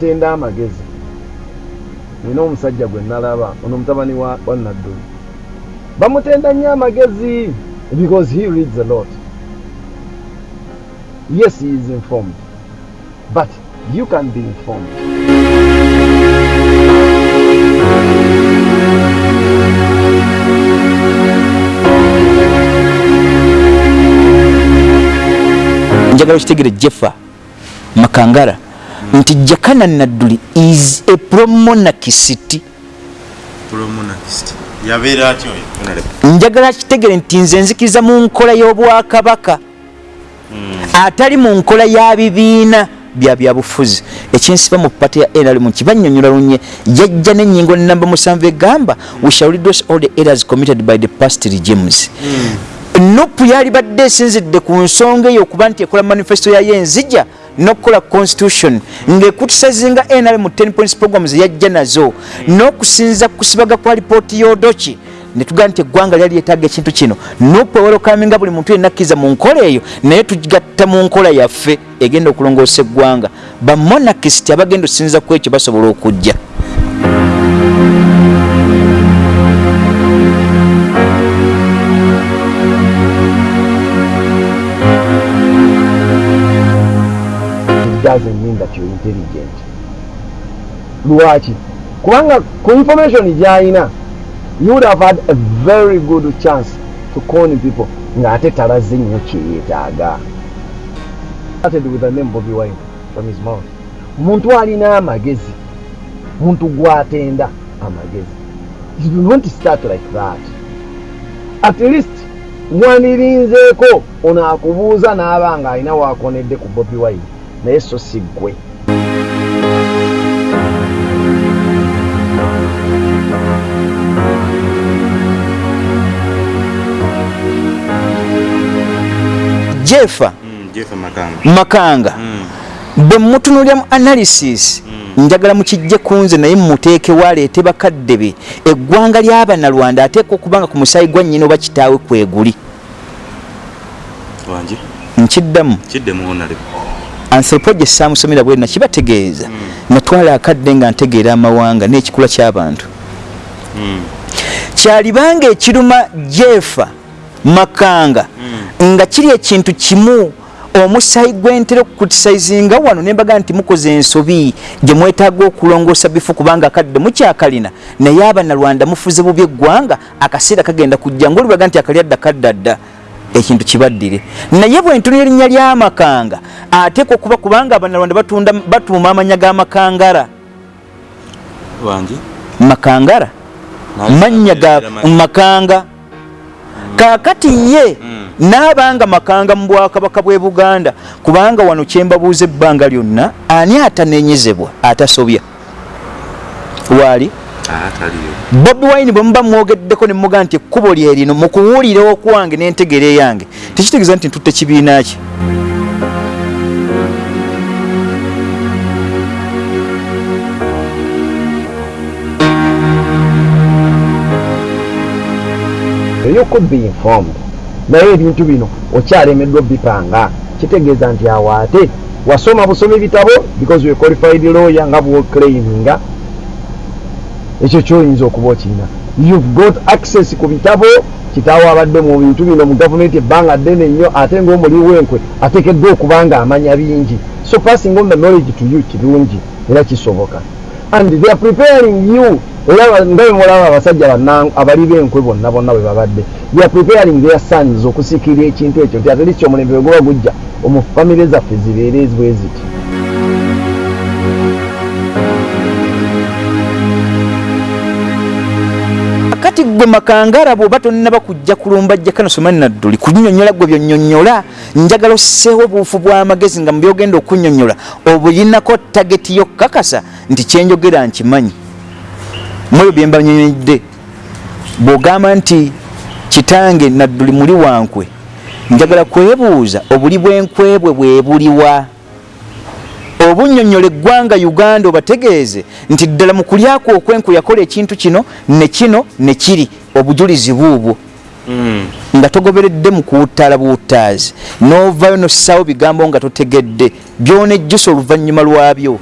bemutenda amagezi. Nina omusajja gwe nalaba ono mutabani wa wa nadduli bamutenda nnyo amagezi because he reads a lot. Yes he is informed but you can be informed. Njagala okitegere jeffa makangara nti jakana nadduli is a Honorable? njagala kitegere nti nze nzikiriza mu nkola y'obwakabaka. Atali mu nkola ya bibiina bya byabufuzi ekyensiba mu pata ya nrm kibanyonyola lunye yajja n'ennyingo namba musanvu egamba we shall redress all the errors committed by the past regimes. Nupu yali badde esinzidde ku nsonga eyo okuba nti ekola manifesto yayo enzija n'okukola constitution ng'ekutisazinga nrm 10 points programs yajja nazo n'okusinza ku kusibaga kwa lipooti y'odoki. Netugaa nti eggwanga lyali lyetaaga ekintu kino. Nupu ewolokaminga buli muntu yenna akkiriza mu nkola eyo naye tugatta mu nkola yaffe egenda okulongoosa eggwanga. Bamonakist abagenda okusinza ku ekyo basobola okujja intelligent. Lwaki? Kubanga ku information gyalina you would have had a very good chance to con people ng'ate talaze nnyo kyeyeetaaga started with the name Bobby Wine from his mouth. Omuntu alina amagezi muntu gwatenda amagezi. You don't start like that. At least mwanirinzeeko ono akubuuza n'aba nga alina waakonedde ku Bobby Wine naye so si ggwe jefa Mm, makanga. Makanga. Mm, bwe mutunulya mu analysis njagala mukijje kunze naye mumuteekewo aleete bakadde be. Eggwanga ly'abanalwanda ateeka okubanga ku musaayi gwa nnyina oba kitaawe kweguli. Wangi nkiddamu. Kidde mu Honorable. anthropology saamusomera bwe nakibategeeza natwala akadde nga ntegeera amawanga n'ekikula ky'abantu. Mm, kyalibanga ekiruma jefa makanga nga kiri ekintu kimu omusaayi gwentera okukutisayizinga wano nembaga nti mukoze ensobi gye mwetaaga okulongoosa bifu kubanga akadde mukyakalina naye abanalwanda mufuze bubi eggwanga akaseera kagenda kujja ngaolibaga nti akalyadda kaddadda ekintu kibaddire naye bwentunira erinnya lyamakanga ateeka okuba kubanga abanalwanda batunda batuuma amanya g'amakangara makangara mannya ga makanga kakati ye n'abanga makanga mu bwakabaka bw'e buganda. Kubanga wano kyembabuuza ebbanga lyonna ani atanenyezebwa atasobya? Waali? Bobi wine bwe muba mwogeddeko ne muga nti ekkubo lye lino mu kuwulira okwange n'entegera eyange tekitegeeza nti ntutte kibiina ki you could be informed. Naye ebintu bino okyalemeddwa bipanga. Kitegeeza nti awo ate wasoma busoma ebitabo because we qualified lawyer nga bwoclaiminga ekyo kyoyinza okuba okirina you've got access ku bitabo. Kitaawo abadde mu bintu bino mu gavumenti ebbanga ddene nnyo ate ngaomuli wenkwe ateekeddwa okuba nga amanya bingi. So passing on the knowledge to you kirungi era kisoboka and they are preparing you. Era nga bwe mulaba abasajja abali b'enkwe bonna bonna bwe babadde. They are preparing their sons okusikirira ekintu ekyo nti ate lisi omulembe bwe guba gujja omu famire zaffe zibeere bwe ziti. Kati gwe makangara bwoba tonnaba kujja kulumba jjaka nosoma nadduli kunyonyola gwe byonyonyola njagala osseewo obuufu bw'amagezi nga mubyogenda okunyonyola. Obulinako tageti yokkakasa nti kyenjogera nkimanyi mweyo bye mbanyonyodde bw'ogamba nti kitange nadduli muli wankwe njagala kwebuuza obuli bw'enkwebwe bwe buliwa. Obunyonyola eggwanga uganda obategeeze nti ddala mu kulyako okwenku yakola ekintu kino ne kino ne kiri obujulizi buubwo Mm, nga togoberedde mu kuwuttaala buwuttaazi n'ovaayo nossaawo bigambo nga totegedde byonejjusa oluvannyuma lwabyo